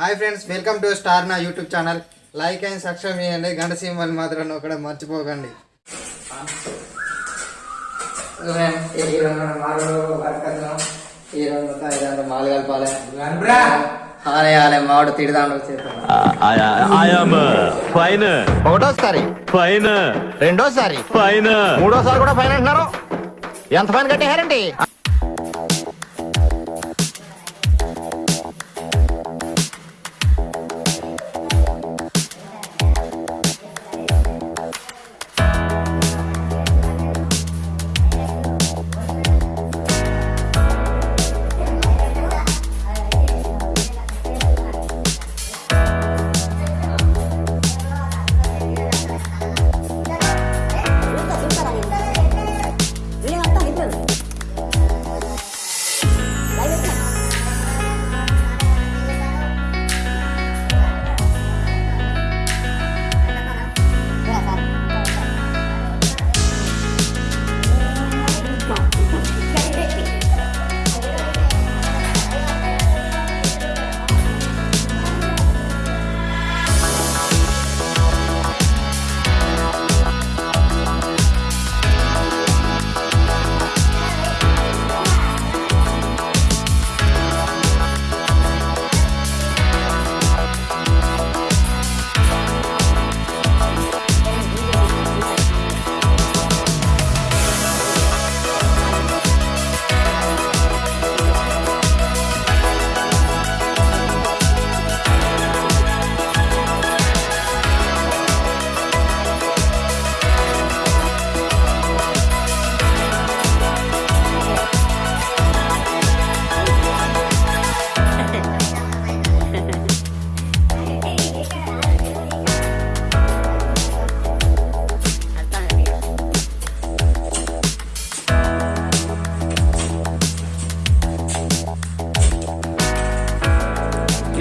Hi friends welcome to star నా YouTube channel. Like and subscribe చేయండి. గంట symbol మాత్రం ఒకడ మర్చిపోకండి. మాలు కలపాలి తిడదాండు fine, ఒకటోసారి. fine, రెండోసారి. fine. మూడోసారి కూడా ఫైన్ అంటున్నారు. ఎంత ఫైన్ కట్టేశారండి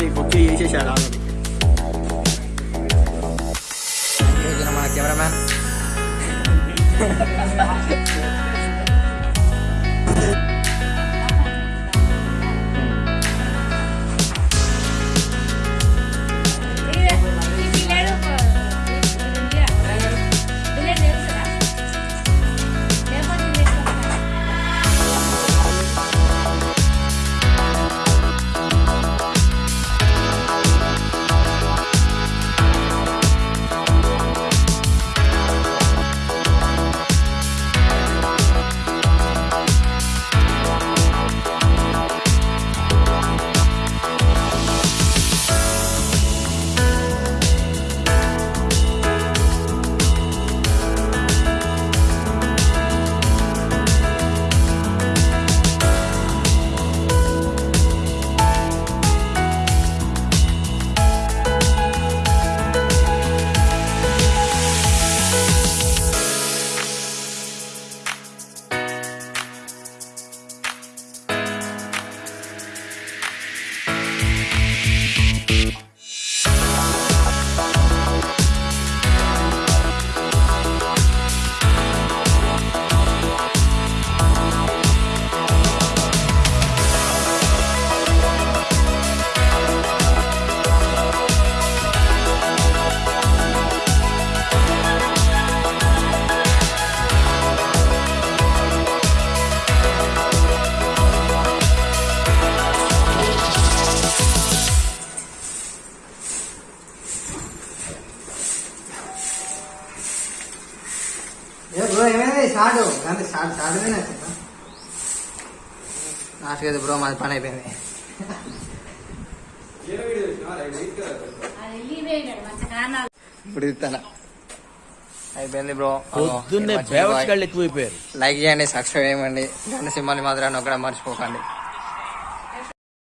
Facebook OK，谢谢了。谢谢你们，cameraman。కదా బ్రో మాది పని అయిపోయింది. ఇప్పుడు ఇస్తాను అయిపోయింది బ్రో. పొద్దున్నే బేవర్స్ గాళ్ళు ఎక్కువైపోయారు. లైక్ చేయండి సబ్స్క్రైబ్ చేయండి గంట సింహాలు మాత్రం ఒకడ మర్చిపోకండి.